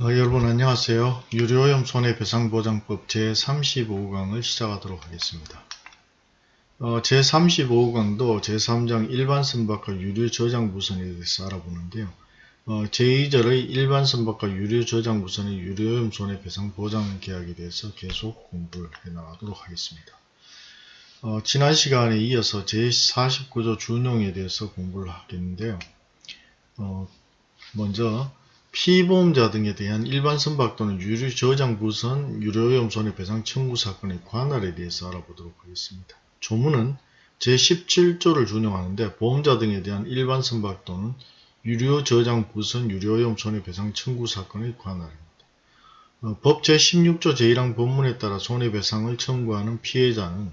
어, 여러분 안녕하세요. 유료오염 손해배상보장법 제35강을 시작하도록 하겠습니다. 어, 제35강도 제3장 일반 선박과 유료 저장 무선에 대해서 알아보는데요. 어, 제2절의 일반 선박과 유료 저장 무선의 유료오염 손해배상보장 계약에 대해서 계속 공부를 해나가도록 하겠습니다. 어, 지난 시간에 이어서 제49조 준용에 대해서 공부를 하겠는데요. 어, 먼저 피보험자 등에 대한 일반 선박 또는 유류 저장 부선 유료오염 손해배상 청구 사건의 관할에 대해서 알아보도록 하겠습니다. 조문은 제17조를 준용하는데 보험자 등에 대한 일반 선박 또는 유료 저장 부선 유료오염 손해배상 청구 사건의 관할입니다. 어, 법 제16조 제1항 본문에 따라 손해배상을 청구하는 피해자는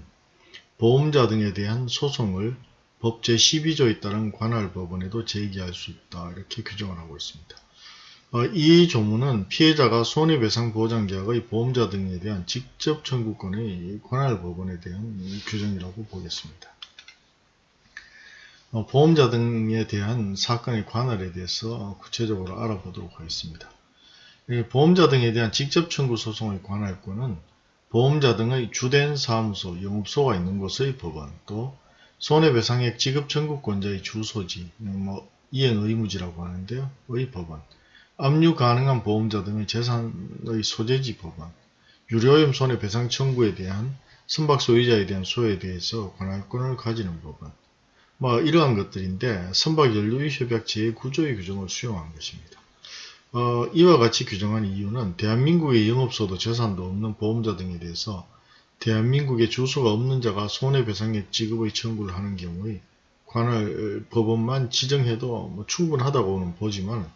보험자 등에 대한 소송을 법 제12조에 따른 관할 법원에도 제기할 수 있다 이렇게 규정을 하고 있습니다. 어, 이 조문은 피해자가 손해배상보장계약의 보험자 등에 대한 직접 청구권의 관할 법원에 대한 규정이라고 보겠습니다. 어, 보험자 등에 대한 사건의 관할에 대해서 구체적으로 알아보도록 하겠습니다. 보험자 등에 대한 직접 청구 소송의 관할권은 보험자 등의 주된 사무소, 영업소가 있는 곳의 법원, 또 손해배상액 지급 청구권자의 주소지, 뭐 이행 의무지라고 하는데요. 의 법원, 압류 가능한 보험자 등의 재산의 소재지 법안, 유료오염 손해배상 청구에 대한 선박 소유자에 대한 소에 대해서 관할권을 가지는 법안, 뭐 이러한 것들인데 선박연료협약 제9조의 규정을 수용한 것입니다. 어, 이와 같이 규정한 이유는 대한민국의 영업소도 재산도 없는 보험자 등에 대해서 대한민국의 주소가 없는 자가 손해배상액 지급의 청구를 하는 경우에 관할 법원만 지정해도 뭐 충분하다고는 보지만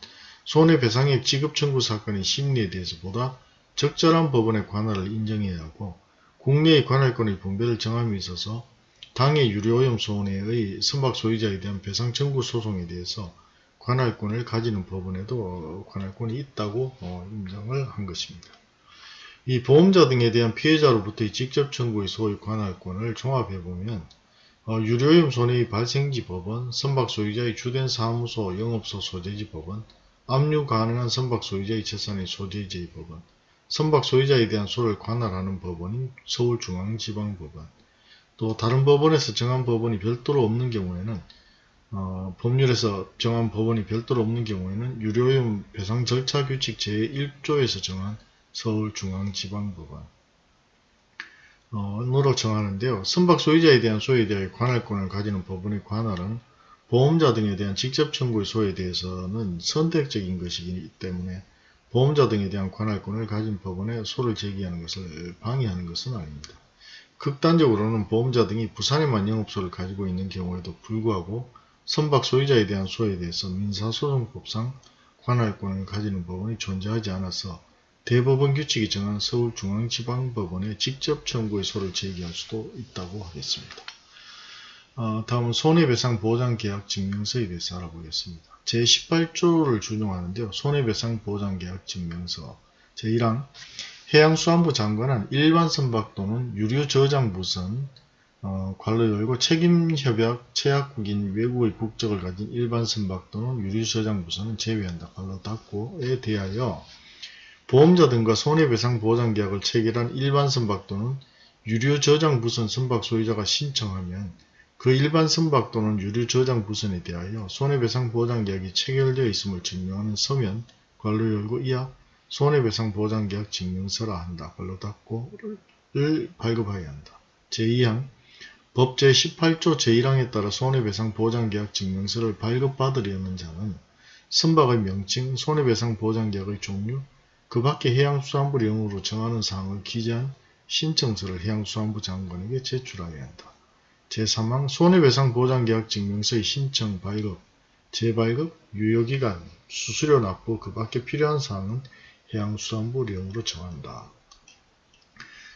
손해배상액 지급 청구 사건의 심리에 대해서 보다 적절한 법원의 관할을 인정해야 하고 국내의 관할권의 분배를 정함에 있어서 당해 유료오염 손해의 선박 소유자에 대한 배상 청구 소송에 대해서 관할권을 가지는 법원에도 관할권이 있다고 어, 인정을 한 것입니다. 이 보험자 등에 대한 피해자로부터의 직접 청구의 소유 관할권을 종합해보면 어, 유료오염 손해의 발생지 법원, 선박 소유자의 주된 사무소, 영업소 소재지 법원, 압류 가능한 선박 소유자의 재산의 소재지의 법원, 선박 소유자에 대한 소를 관할하는 법원인 서울중앙지방법원, 또 다른 법원에서 정한 법원이 별도로 없는 경우에는 어, 법률에서 정한 법원이 별도로 없는 경우에는 유료용 배상 절차 규칙 제1조에서 정한 서울중앙지방법원 어, 으로 정하는데요. 선박 소유자에 대한 소유에 대해 관할권을 가지는 법원의 관할은 보험자 등에 대한 직접 청구의 소에 대해서는 선택적인 것이기 때문에 보험자 등에 대한 관할권을 가진 법원에 소를 제기하는 것을 방해하는 것은 아닙니다. 극단적으로는 보험자 등이 부산에만 영업소를 가지고 있는 경우에도 불구하고 선박 소유자에 대한 소에 대해서 민사소송법상 관할권을 가지는 법원이 존재하지 않아서 대법원 규칙이 정한 서울중앙지방법원에 직접 청구의 소를 제기할 수도 있다고 하겠습니다. 어, 다음은 손해배상 보장계약 증명서에 대해서 알아보겠습니다. 제18조를 준용하는데요. 손해배상 보장계약 증명서 제1항 해양수산부 장관은 일반 선박 또는 유료 저장 부선 어, 관로 열고 책임협약 체약국인 외국의 국적을 가진 일반 선박 또는 유류 저장 부선은 제외한다. 관로 닫고에 대하여 보험자 등과 손해배상 보장계약을 체결한 일반 선박 또는 유료 저장 부선 선박 소유자가 신청하면 그 일반 선박 또는 유류 저장 부선에 대하여 손해배상 보장계약이 체결되어 있음을 증명하는 서면 관로 열고 이하 손해배상 보장계약 증명서라 한다. 관로 닫고를 발급하여야 한다. 제2항 법 제18조 제1항에 따라 손해배상 보장계약 증명서를 발급받으려는 자는 선박의 명칭, 손해배상 보장계약의 종류, 그 밖에 해양수산부 령으로 정하는 사항을 기재한 신청서를 해양수산부 장관에게 제출하여야 한다. 제3항 손해배상보장계약 증명서의 신청 발급, 재발급, 유효기간, 수수료 납부 그 밖에 필요한 사항은 해양수산부령으로 정한다.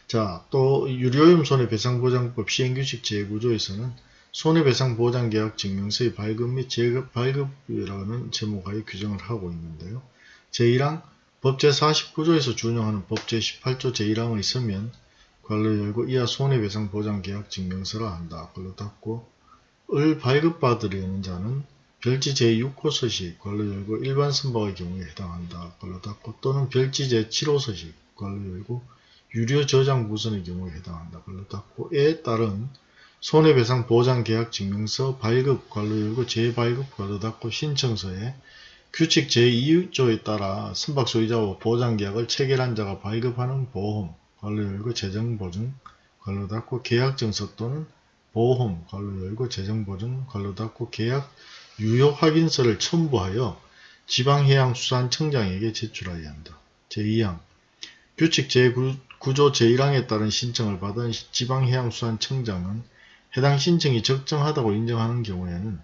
자, 또 유료오염 손해배상보장법 시행규칙 제9조에서는 손해배상보장계약 증명서의 발급 및 재발급이라는 제목하에 규정을 하고 있는데요. 제1항 법 제49조에서 준용하는 법 제18조 제1항의 서면 관로 열고 이하 손해배상 보장계약 증명서라 한다. 관로 닫고 을 발급받으려는 자는 별지 제6호 서식 관로 열고 일반 선박의 경우에 해당한다. 관로 닫고 또는 별지 제7호 서식 관로 열고 유료 저장 무선의 경우에 해당한다. 관로 닫고에 따른 손해배상 보장 계약 증명서 발급 관로 열고 재발급 관로 닫고 신청서에 규칙 제2조에 따라 선박 소유자와 보장 계약을 체결한 자가 발급하는 보험 관로 열고 재정 보증 관로 닫고 계약 증서 또는 보험 관로 열고 재정 보증 관로 닫고 계약 유효 확인서를 첨부하여 지방해양수산청장에게 제출하여야 한다. 제2항 규칙 제9조 제1항에 따른 신청을 받은 지방해양수산청장은 해당 신청이 적정하다고 인정하는 경우에는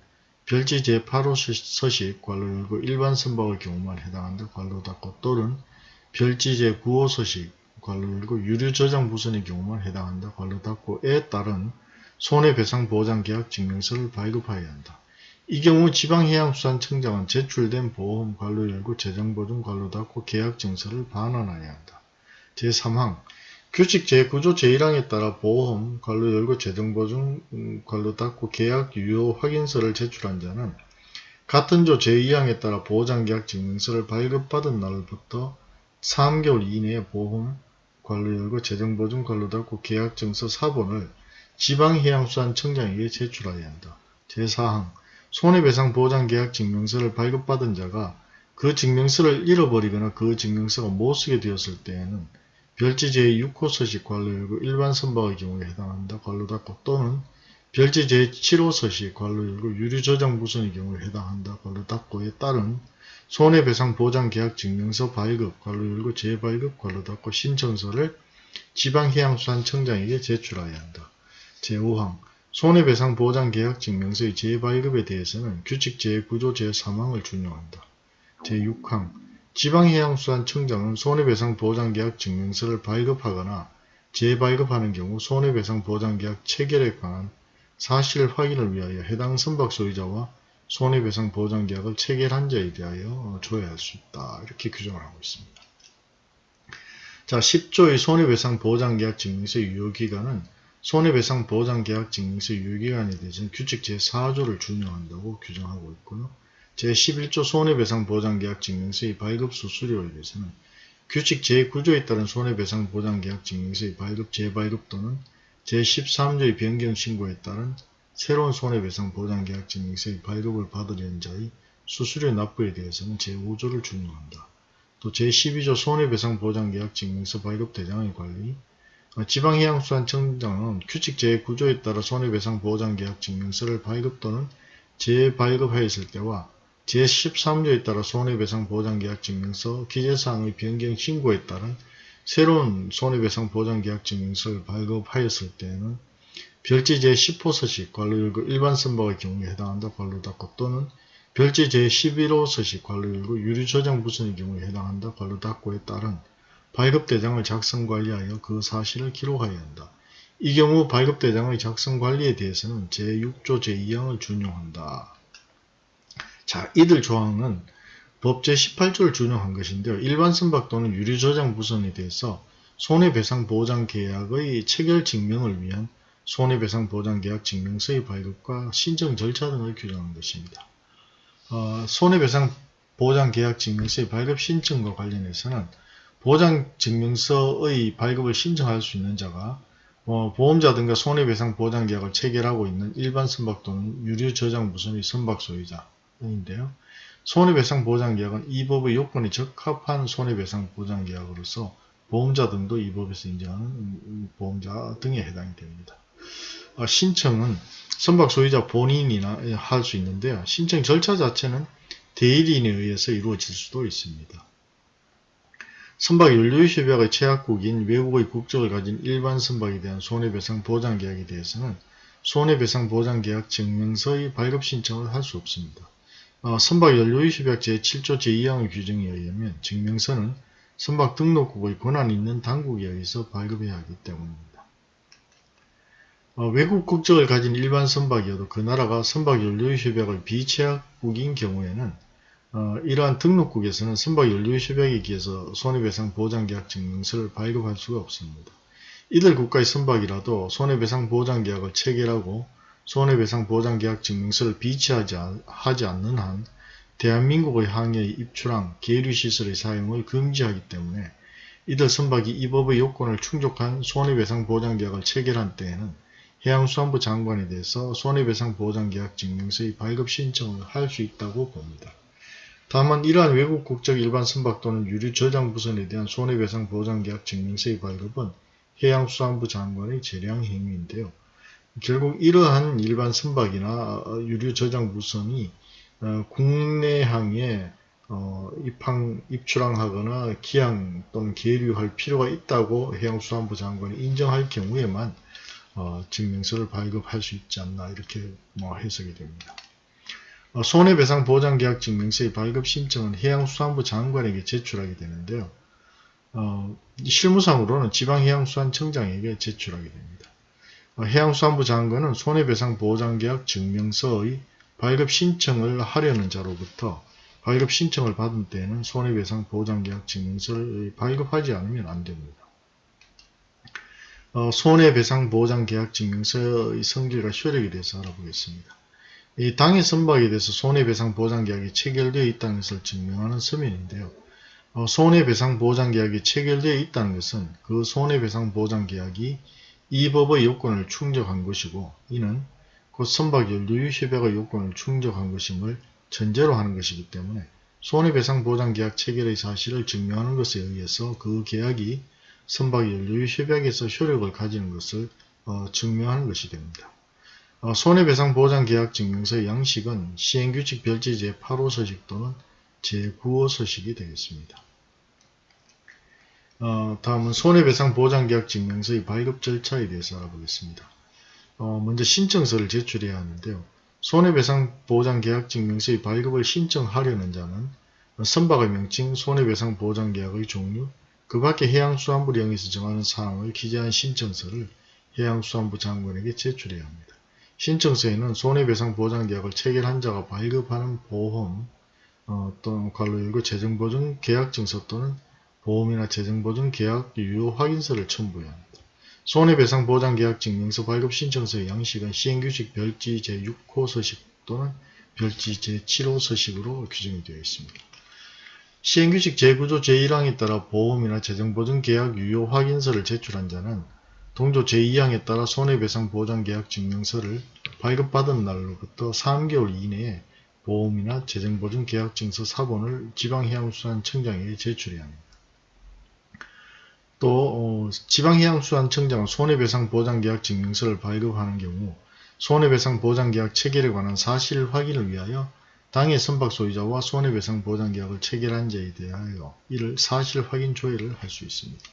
별지 제8호 서식 관로 열고 일반 선박의 경우만 해당한다. 관로 닫고 또는 별지 제9호 서식 관로 열고 유료 저장 부선의 경우만 해당한다. 관로 닫고에 따른 손해배상 보장계약 증명서를 발급하여야 한다. 이 경우 지방해양수산청장은 제출된 보험 관로 열고 재정보증 관로 닫고 계약증서를 반환하여야 한다. 제3항 규칙 제9조 제1항에 따라 보험 관로 열고 재정보증 음, 관로 닫고 계약 유효 확인서를 제출한 자는 같은 조 제2항에 따라 보장계약 증명서를 발급받은 날부터 3개월 이내에 보험 관로 열고 재정보증 관로 닫고 계약증서 사본을 지방해양수산청장에게 제출하여야 한다. 제4항 손해배상보장계약 증명서를 발급받은 자가 그 증명서를 잃어버리거나 그 증명서가 못쓰게 되었을 때에는 별지 제6호 서식 관로 열고 일반 선박의 경우에 해당한다. 관로 닫고 또는 별지 제7호 서식 관로 열고 유류 저장 무선의 경우에 해당한다. 관로 닫고에 따른 손해배상 보장계약 증명서 발급 관로 열고 재발급 관로 닫고 신청서를 지방해양수산청장에게 제출하여야 한다. 제5항 손해배상 보장계약 증명서의 재발급에 대해서는 규칙 제9조 제3항을 준용한다. 제6항 지방해양수산청장은 손해배상 보장계약 증명서를 발급하거나 재발급하는 경우 손해배상 보장계약 체결에 관한 사실 확인을 위하여 해당 선박 소유자와 손해배상 보장계약을 체결한 자에 대하여 조회할 수 있다. 이렇게 규정을 하고 있습니다. 자, 10조의 손해배상 보장계약 증명서의 유효기간은 손해배상 보장계약 증명서 유효기간에 대해서는 규칙 제4조를 준용한다고 규정하고 있고요. 제11조 손해배상 보장계약 증명서의 발급 수수료에 대해서는 규칙 제9조에 따른 손해배상 보장계약 증명서의 발급 재발급 또는 제13조의 변경신고에 따른 새로운 손해배상 보장계약 증명서의 발급을 받으려는 자의 수수료 납부에 대해서는 제5조를 준용한다. 또 제12조 손해배상보장계약 증 명서 발급 대장의 관리, 어, 지방해양수산청장은 규칙 제9조에 따라 손해배상보장계약 증 명서를 발급 또는 재발급하였을 때와 제13조에 따라 손해배상보장계약 증 명서 기재사항의 변경 신고에 따른 새로운 손해배상보장계약 증 명서를 발급하였을 때에는 별지 제10호 서식 관로일구 일반 선박의 경우에 해당한다 관로 닫고 또는 별지 제11호 서식 관로일구 유류 저장 부선의 경우에 해당한다 관로 닫고에 따른 발급 대장을 작성 관리하여 그 사실을 기록하여야 한다. 이 경우 발급 대장의 작성 관리에 대해서는 제6조 제2항을 준용한다. 자, 이들 조항은 법 제18조를 준용한 것인데요. 일반 선박 또는 유류 저장 부선에 대해서 손해배상 보장 계약의 체결 증명을 위한 손해배상 보장계약 증명서의 발급과 신청 절차 등을 규정한 것입니다. 어, 손해배상 보장계약 증명서의 발급 신청과 관련해서는 보장증명서의 발급을 신청할 수 있는 자가 어, 보험자 등과 손해배상 보장계약을 체결하고 있는 일반 선박 또는 유류 저장 무선의 선박 소유자인데요. 손해배상 보장계약은 이 법의 요건에 적합한 손해배상 보장계약으로서 보험자 등도 이 법에서 인정하는 보험자 등에 해당이 됩니다. 어, 신청은 선박 소유자 본인이나 할 수 있는데요. 신청 절차 자체는 대리인에 의해서 이루어질 수도 있습니다. 선박 연료협약의 최약국인 외국의 국적을 가진 일반 선박에 대한 손해배상 보장계약에 대해서는 손해배상 보장계약 증명서의 발급 신청을 할 수 없습니다. 어, 선박 연료협약 제7조 제2항의 규정에 의하면 증명서는 선박 등록국의 권한 있는 당국에 의해서 발급해야 하기 때문입니다. 어, 외국 국적을 가진 일반 선박이어도 그 나라가 선박 연료협약의 비최약국인 경우에는 어, 이러한 등록국에서는 선박 연료협약에 기해서 손해배상 보장계약 증명서를 발급할 수가 없습니다. 이들 국가의 선박이라도 손해배상 보장계약을 체결하고 손해배상 보장계약 증명서를 비치하지 않는 한 대한민국의 항해의 입출항, 계류시설의 사용을 금지하기 때문에 이들 선박이 이 법의 요건을 충족한 손해배상 보장계약을 체결한 때에는 해양수산부 장관에 대해서 손해배상 보장계약 증명서의 발급 신청을 할 수 있다고 봅니다. 다만 이러한 외국 국적 일반 선박 또는 유류 저장 부선에 대한 손해배상 보장계약 증명서의 발급은 해양수산부 장관의 재량 행위인데요. 결국 이러한 일반 선박이나 어, 유류 저장 부선이 어, 국내항에 어, 입항, 입출항하거나 기항 또는 계류할 필요가 있다고 해양수산부 장관이 인정할 경우에만 어, 증명서를 발급할 수 있지 않나 이렇게 뭐 해석이 됩니다. 어, 손해배상 보장계약 증명서의 발급 신청은 해양수산부 장관에게 제출하게 되는데요. 어, 실무상으로는 지방해양수산청장에게 제출하게 됩니다. 어, 해양수산부 장관은 손해배상 보장계약 증명서의 발급 신청을 하려는 자로부터 발급 신청을 받은 때에는 손해배상 보장계약 증명서를 발급하지 않으면 안 됩니다. 어, 손해배상 보장계약 증명서의 성질과 효력에 대해서 알아보겠습니다. 이 당해 선박에 대해서 손해배상 보장계약이 체결되어 있다는 것을 증명하는 서면인데요. 어, 손해배상 보장계약이 체결되어 있다는 것은 그 손해배상 보장계약이 이 법의 요건을 충족한 것이고 이는 곧 선박 연료유협약의 요건을 충족한 것임을 전제로 하는 것이기 때문에 손해배상 보장계약 체결의 사실을 증명하는 것에 의해서 그 계약이 선박 연료유 협약에서 효력을 가지는 것을 어, 증명하는 것이 됩니다. 어, 손해배상 보장 계약 증명서의 양식은 시행규칙 별지 제8호 서식 또는 제9호 서식이 되겠습니다. 어, 다음은 손해배상 보장 계약 증명서의 발급 절차에 대해서 알아보겠습니다. 어, 먼저 신청서를 제출해야 하는데요. 손해배상 보장 계약 증명서의 발급을 신청하려는 자는 선박의 명칭, 손해배상 보장 계약의 종류, 그 밖에 해양수산부령에서 정하는 사항을 기재한 신청서를 해양수산부 장관에게 제출해야 합니다. 신청서에는 손해배상 보장계약을 체결한 자가 발급하는 보험 어, 또는 관로 열고 재정보증 계약증서 또는 보험이나 재정보증 계약 유효 확인서를 첨부해야 합니다. 손해배상 보장계약 증 명서 발급 신청서의 양식은 시행규칙 별지 제6호 서식 또는 별지 제7호 서식으로 규정이 되어 있습니다. 시행규칙 제9조 제1항에 따라 보험이나 재정보증 계약 유효 확인서를 제출한 자는 동조 제2항에 따라 손해배상 보장계약 증명서를 발급받은 날로부터 3개월 이내에 보험이나 재정보증 계약 증서 사본을 지방해양수산청장에게 제출해야 합니다. 또 어, 지방해양수산청장은 손해배상 보장계약 증명서를 발급하는 경우 손해배상 보장계약 체결에 관한 사실 확인을 위하여 당해 선박 소유자와 손해배상 보장계약을 체결한 자에 대하여 이를 사실 확인 조회를 할 수 있습니다.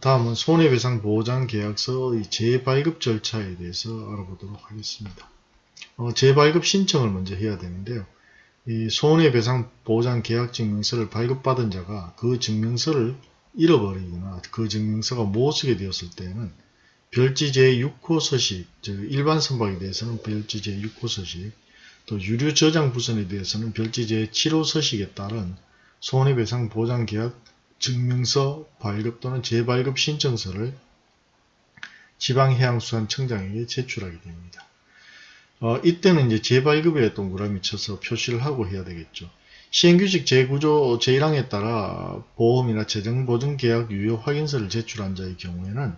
다음은 손해배상 보장계약서의 재발급 절차에 대해서 알아보도록 하겠습니다. 어, 재발급 신청을 먼저 해야 되는데요. 이 손해배상 보장계약 증명서를 발급받은 자가 그 증명서를 잃어버리거나 그 증명서가 못 쓰게 되었을 때는 별지 제6호 서식, 즉 일반 선박에 대해서는 별지 제6호 서식, 또 유류 저장 부선에 대해서는 별지 제 7호 서식에 따른 손해배상 보장계약 증명서 발급 또는 재발급 신청서를 지방해양수산청장에게 제출하게 됩니다. 어, 이때는 이제 재발급에 동그라미 쳐서 표시를 하고 해야 되겠죠. 시행규칙 제9조 제1항에 따라 보험이나 재정보증계약 유효 확인서를 제출한 자의 경우에는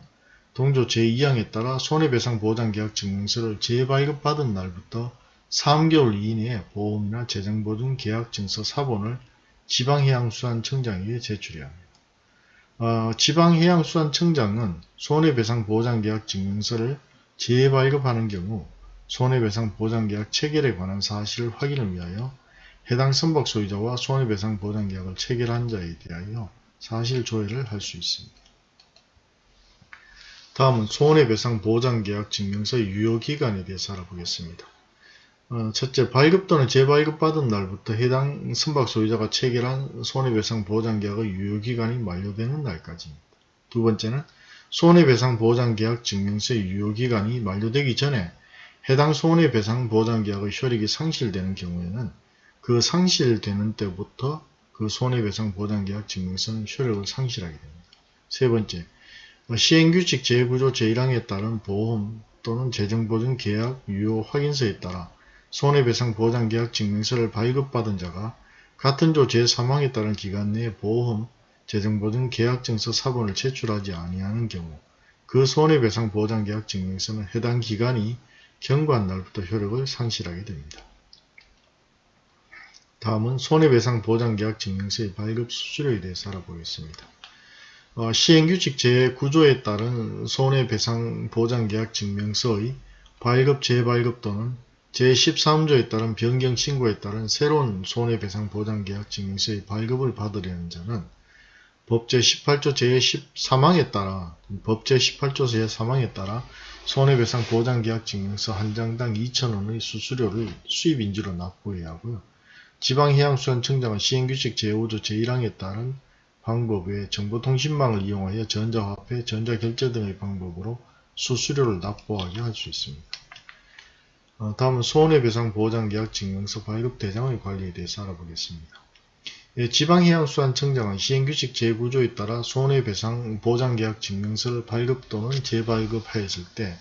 동조 제2항에 따라 손해배상 보장계약 증명서를 재발급받은 날부터 3개월 이내에 보험이나 재정보증 계약 증서 사본을 지방해양수산청장에게 제출해야 합니다. 어, 지방해양수산청장은 손해배상 보장계약 증명서를 재발급하는 경우 손해배상 보장계약 체결에 관한 사실 확인을 위하여 해당 선박 소유자와 손해배상 보장계약을 체결한 자에 대하여 사실 조회를 할 수 있습니다. 다음은 손해배상 보장계약 증명서의 유효기간에 대해서 알아보겠습니다. 어, 첫째, 발급 또는 재발급 받은 날부터 해당 선박 소유자가 체결한 손해배상 보장계약의 유효기간이 만료되는 날까지입니다. 두 번째는 손해배상 보장계약 증명서의 유효기간이 만료되기 전에 해당 손해배상 보장계약의 효력이 상실되는 경우에는 그 상실되는 때부터 그 손해배상 보장계약 증명서는 효력을 상실하게 됩니다. 세 번째, 시행규칙 제9조 제1항에 따른 보험 또는 재정보증 계약 유효 확인서에 따라 손해배상 보장계약 증명서를 발급받은 자가 같은 조 제3항에 따른 기간 내에 보험, 재정보증 계약증서 사본을 제출하지 아니하는 경우 그 손해배상 보장계약 증명서는 해당 기간이 경과한 날부터 효력을 상실하게 됩니다. 다음은 손해배상 보장계약 증명서의 발급 수수료에 대해서 알아보겠습니다. 어, 시행규칙 제9조에 따른 손해배상 보장계약 증명서의 발급 재발급 또는 제13조에 따른 변경 신고에 따른 새로운 손해배상 보장계약 증명서의 발급을 받으려는 자는 법 제18조 제13항에 따라 법 제18조 제3항에 따라 손해배상 보장계약 증명서 한 장당 2,000원의 수수료를 수입인지로 납부해야 하고요. 지방해양수산청장은 시행규칙 제5조 제1항에 따른 방법 외에 정보통신망을 이용하여 전자화폐, 전자결제 등의 방법으로 수수료를 납부하게 할 수 있습니다. 어, 다음은 손해배상 보장계약 증명서 발급 대상의 관리에 대해서 알아보겠습니다. 예, 지방해양수산청장은 시행규칙 제9조에 따라 손해배상 보장계약 증명서를 발급 또는 재발급하였을 때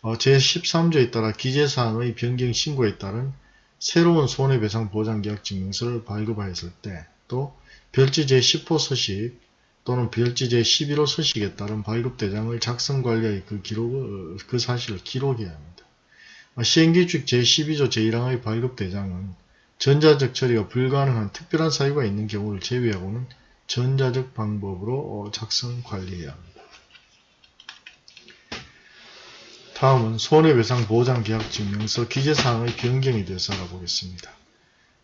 어, 제13조에 따라 기재사항의 변경 신고에 따른 새로운 손해배상 보장계약 증명서를 발급하였을 때 또 별지 제10호 서식 또는 별지 제11호 서식에 따른 발급대장을 작성관리의 그 기록, 그 사실을 기록해야 합니다. 시행규칙 제12조 제1항의 발급대장은 전자적 처리가 불가능한 특별한 사유가 있는 경우를 제외하고는 전자적 방법으로 작성 관리해야 합니다. 다음은 손해배상보장계약증명서 기재사항의 변경에 대해서 알아보겠습니다.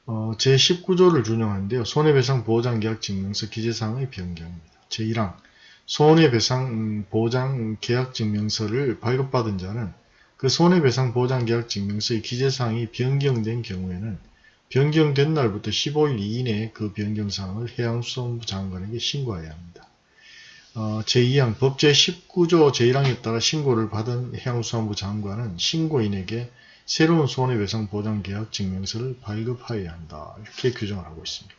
어, 제19조를 준용하는데요. 손해배상보장계약증명서 기재사항의 변경입니다. 제1항 손해배상보장계약증명서를 발급받은 자는 그 손해배상보장계약 증명서의 기재사항이 변경된 경우에는 변경된 날부터 15일 이내에 그 변경사항을 해양수산부 장관에게 신고해야 합니다. 어, 제2항 법 제 19조 제1항에 따라 신고를 받은 해양수산부 장관은 신고인에게 새로운 손해배상보장계약 증명서를 발급하여야 한다. 이렇게 규정을 하고 있습니다.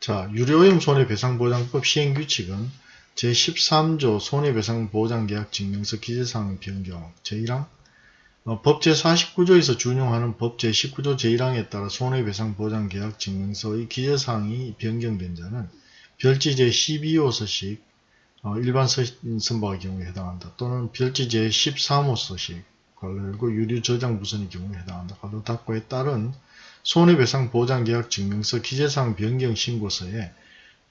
자, 유료오염 손해배상보장법 시행규칙은 제13조 손해배상보장계약 증명서 기재사항 변경 제1항 어, 법 제49조에서 준용하는 법 제19조 제1항에 따라 손해배상보장계약 증명서의 기재사항이 변경된 자는 별지 제12호 서식 어, 일반 선박의 경우에 해당한다. 또는 별지 제13호 서식 관련고 유류 저장 부선의 경우에 해당한다. 관로 닫고에 따른 손해배상 보장계약 증명서 기재사항 변경 신고서에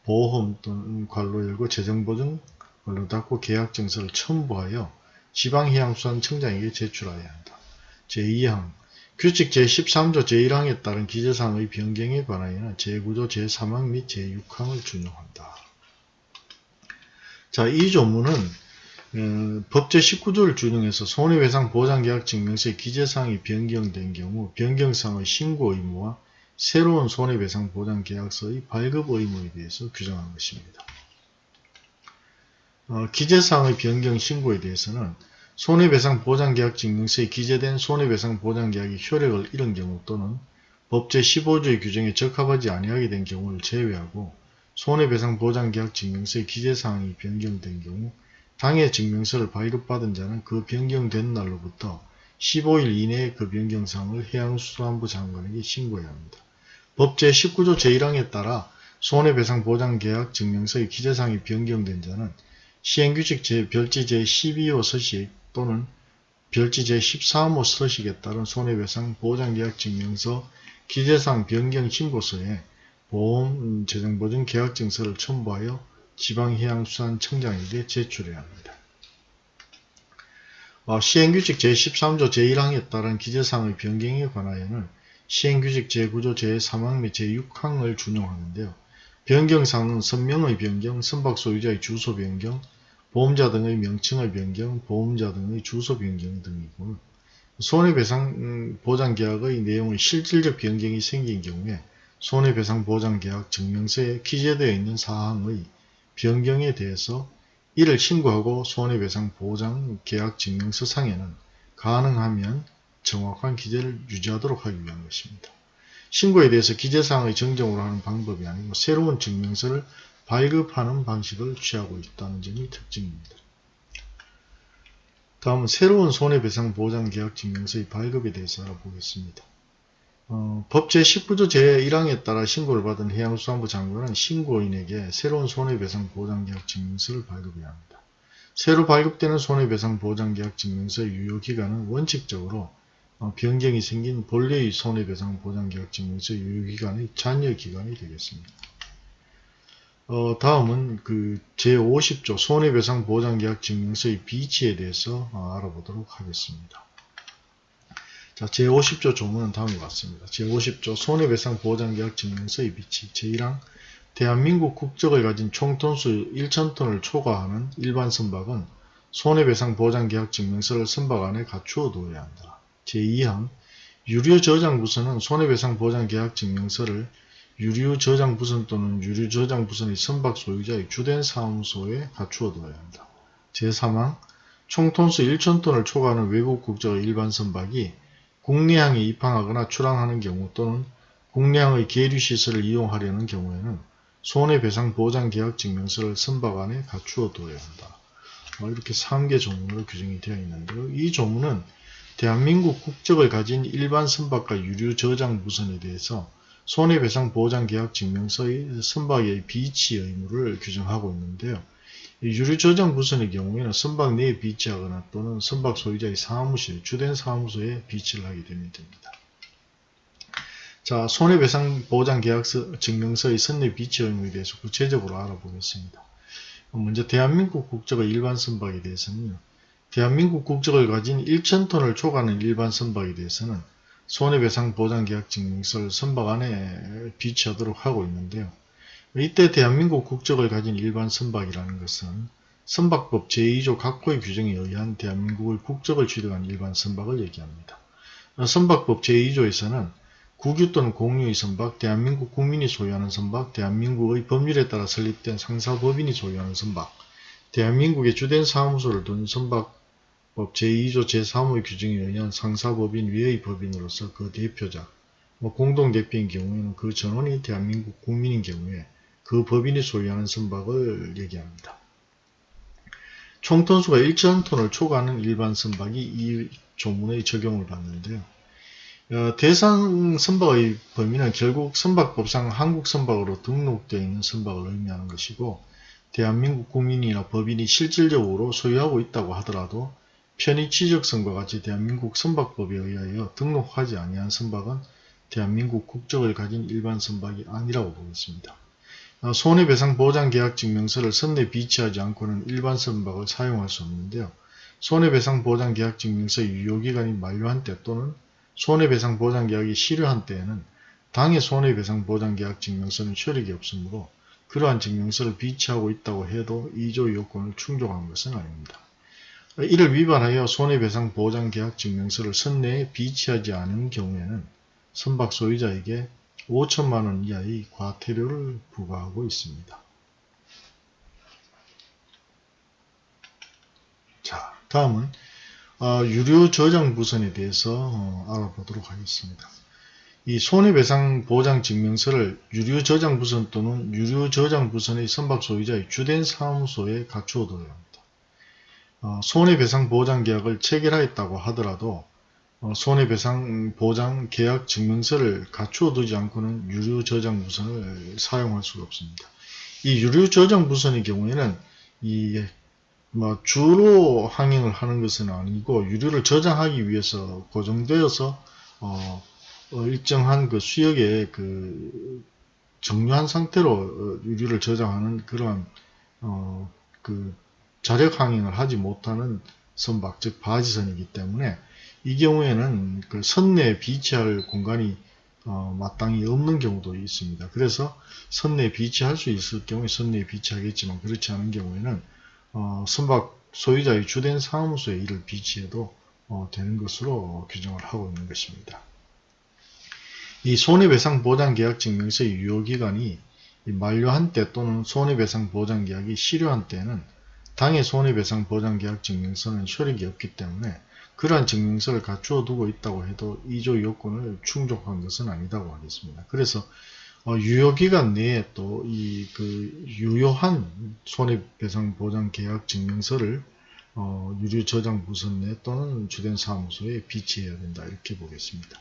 보험 또는 관로 열고 재정보증 관로 닫고 계약증서를 첨부하여 지방해양수산 청장에게 제출하여야 한다. 제2항 규칙 제13조 제1항에 따른 기재사항의 변경에 관하여는 제9조 제3항 및 제6항을 준용한다. 자, 이 조문은 어, 법 제 19조를 준용해서 손해배상 보장계약 증명서의 기재사항이 변경된 경우 변경사항의 신고 의무와 새로운 손해배상 보장 계약서의 발급 의무에 대해서 규정한 것입니다. 어, 기재사항의 변경 신고에 대해서는 손해배상 보장계약 증명서에 기재된 손해배상 보장계약이 효력을 잃은 경우 또는 법 제 15조의 규정에 적합하지 아니하게 된 경우를 제외하고 손해배상 보장계약 증명서의 기재사항이 변경된 경우 당해 증명서를 발급받은 자는 그 변경된 날로부터 15일 이내에 그 변경사항을 해양수산부 장관에게 신고해야 합니다. 법 제19조 제1항에 따라 손해배상보장계약 증명서의 기재사항이 변경된 자는 시행규칙 제 별지 제12호 서식 또는 별지 제13호 서식에 따른 손해배상 보장계약 증명서 기재상 변경 신고서에 보험 재정보증 계약증서를 첨부하여 지방해양수산청장에게 제출해야 합니다. 어, 시행규칙 제13조 제1항에 따른 기재상의 변경에 관하여는 시행규칙 제9조 제3항 및 제6항을 준용하는데요. 변경사항은 선명의 변경, 선박 소유자의 주소 변경, 보험자 등의 명칭의 변경, 보험자 등의 주소 변경 등이고 손해배상 보장계약의 내용의 실질적 변경이 생긴 경우에 손해배상 보장계약 증명서에 기재되어 있는 사항의 변경에 대해서 이를 신고하고 손해배상 보장계약 증명서 상에는 가능하면 정확한 기재를 유지하도록 하기 위한 것입니다. 신고에 대해서 기재사항의 정정으로 하는 방법이 아니고 새로운 증명서를 발급하는 방식을 취하고 있다는 점이 특징입니다. 다음은 새로운 손해배상 보장 계약 증명서의 발급에 대해서 알아보겠습니다. 어, 법 제19조 제1항에 따라 신고를 받은 해양수산부 장관은 신고인에게 새로운 손해배상 보장 계약 증명서를 발급해야 합니다. 새로 발급되는 손해배상 보장 계약 증명서의 유효기간은 원칙적으로 어, 변경이 생긴 본래의 손해배상 보장계약증명서의 유효기간의 잔여기간이 되겠습니다. 어, 다음은 그 제50조 손해배상 보장계약 증명서의 비치에 대해서 어, 알아보도록 하겠습니다. 자, 제50조 조문은 다음과 같습니다. 제50조 손해배상 보장계약 증명서의 비치 제1항 대한민국 국적을 가진 총톤수 1천톤을 초과하는 일반 선박은 손해배상 보장계약 증명서를 선박 안에 갖추어 두어야 한다. 제2항 유료저장 부서는 손해배상 보장 계약 증명서를 유료저장부선 또는 유료저장부선의 선박 소유자의 주된 사무소에 갖추어 두어야 한다. 제3항 총톤수 1천톤을 초과하는 외국 국적의 일반 선박이 국내항에 입항하거나 출항하는 경우 또는 국내항의 계류시설을 이용하려는 경우에는 손해배상 보장 계약 증명서를 선박 안에 갖추어 두어야 한다. 어, 이렇게 3개 조문으로 규정이 되어 있는데요. 이 조문은 대한민국 국적을 가진 일반 선박과 유류 저장 무선에 대해서 손해배상 보장계약 증명서의 선박의 비치 의무를 규정하고 있는데요. 유류 저장 무선의 경우에는 선박 내에 비치하거나 또는 선박 소유자의 사무실, 주된 사무소에 비치를 하게 되면 됩니다. 자, 손해배상 보장 계약서 증명서의 선내 비치 의무에 대해서 구체적으로 알아보겠습니다. 먼저 대한민국 국적의 일반 선박에 대해서는요. 대한민국 국적을 가진 1천톤을 초과하는 일반 선박에 대해서는 손해배상 보장계약 증명서를 선박 안에 비치하도록 하고 있는데요. 이때 대한민국 국적을 가진 일반 선박이라는 것은 선박법 제2조 각호의 규정에 의한 대한민국의 국적을 취득한 일반 선박을 얘기합니다. 선박법 제2조에서는 국유 또는 공유의 선박, 대한민국 국민이 소유하는 선박, 대한민국의 법률에 따라 설립된 상사법인이 소유하는 선박, 대한민국의 주된 사무소를 둔 선박 법 제2조 제3호의 규정에 의한 상사법인 위의 법인으로서 그 대표자, 뭐 공동대표인 경우에는 그 전원이 대한민국 국민인 경우에 그 법인이 소유하는 선박을 얘기합니다. 총톤수가 1천톤을 초과하는 일반 선박이 이 조문의 적용을 받는데요. 어, 대상 선박의 범위는 결국 선박법상 한국 선박으로 등록되어 있는 선박을 의미하는 것이고 대한민국 국민이나 법인이 실질적으로 소유하고 있다고 하더라도 편의 취적선과 같이 대한민국 선박법에 의하여 등록하지 아니한 선박은 대한민국 국적을 가진 일반 선박이 아니라고 보겠습니다. 어, 손해배상보장계약증명서를 선내 비치하지 않고는 일반 선박을 사용할 수 없는데요. 손해배상보장계약증명서 유효기간이 만료한 때 또는 손해배상보장계약이 실효한 때에는 당해 손해배상보장계약증명서는 효력이 없으므로 그러한 증명서를 비치하고 있다고 해도 2조 요건을 충족한 것은 아닙니다. 이를 위반하여 손해배상 보장계약 증명서를 선내에 비치하지 않은 경우에는 선박 소유자에게 5천만원 이하의 과태료를 부과하고 있습니다. 자, 다음은 어, 유료 저장 부선에 대해서 어, 알아보도록 하겠습니다. 이 손해배상 보장 증명서를 유료 저장 부선 또는 유료 저장 부선의 선박 소유자의 주된 사무소에 갖추어 둬야 합니다. 어, 손해배상 보장 계약을 체결하였다고 하더라도 어, 손해배상 보장 계약 증명서를 갖추어 두지 않고는 유료 저장 무선을 사용할 수가 없습니다. 이 유료 저장 무선의 경우에는 이 뭐 주로 항행을 하는 것은 아니고 유료를 저장하기 위해서 고정되어서 어, 어 일정한 그 수역에 그 정류한 상태로 어, 유료를 저장하는 그러한 어, 그 자력 항행을 하지 못하는 선박 즉 바지선이기 때문에 이 경우에는 그 선내에 비치할 공간이 어, 마땅히 없는 경우도 있습니다. 그래서 선내에 비치할 수 있을 경우에 선내에 비치하겠지만 그렇지 않은 경우에는 어, 선박 소유자의 주된 사무소에 이를 비치해도 어, 되는 것으로 규정을 하고 있는 것입니다. 이 손해배상 보장계약 증명서의 유효기간이 만료한 때 또는 손해배상 보장계약이 실효한 때는 당해 손해배상 보장계약 증명서는 효력이 없기 때문에 그러한 증명서를 갖추어 두고 있다고 해도 2조 요건을 충족한 것은 아니다고 하겠습니다. 그래서 어, 유효기간 내에 또 이 그 유효한 손해배상보장 계약 증명서를 어, 유류 저장 부선 내 또는 주된 사무소에 비치해야 된다 이렇게 보겠습니다.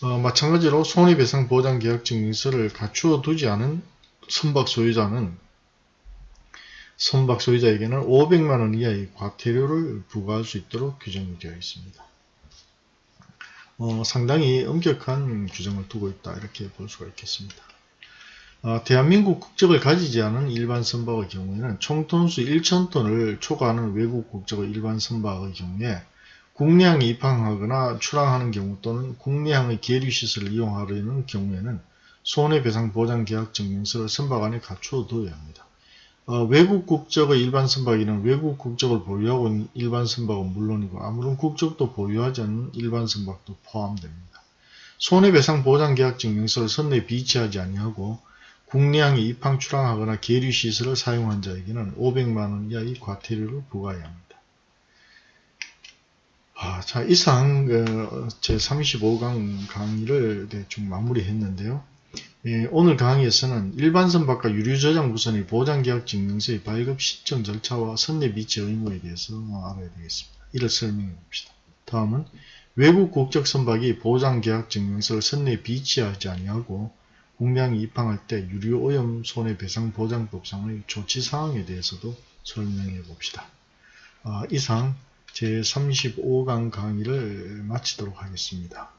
어, 마찬가지로 손해배상 보장 계약 증명서를 갖추어 두지 않은 선박 소유자는 선박 소유자에게는 500만원 이하의 과태료를 부과할 수 있도록 규정이 되어 있습니다. 어, 상당히 엄격한 규정을 두고 있다 이렇게 볼 수가 있겠습니다. 어, 대한민국 국적을 가지지 않은 일반 선박의 경우에는 총톤수 1,000톤을 초과하는 외국 국적의 일반 선박의 경우에 국내항에 입항하거나 출항하는 경우 또는 국내항의 계류시설을 이용하려는 경우에는 손해배상보장계약 증명서를 선박 안에 갖추어 둬야 합니다. 어, 외국 국적의 일반 선박에는 외국 국적을 보유하고 있는 일반 선박은 물론이고 아무런 국적도 보유하지 않는 일반 선박도 포함됩니다. 손해배상 보장계약 증명서를 선내에 비치하지 아니하고 국내항에 입항 출항하거나 계류시설을 사용한 자에게는 500만원 이하의 과태료를 부과해야 합니다. 아, 자 이상 그, 제 35강 강의를 대충 마무리했는데요. 예, 오늘 강의에서는 일반 선박과 유류 저장 부선의 보장계약 증명서의 발급 신청 절차와 선내 비치 의무에 대해서 알아야 되겠습니다. 이를 설명해 봅시다. 다음은 외국 국적 선박이 보장계약 증명서를 선내에 비치하지 아니하고 국내항에 입항할 때 유류 오염 손해배상 보장법상의 조치사항에 대해서도 설명해 봅시다. 아, 이상 제35강 강의를 마치도록 하겠습니다.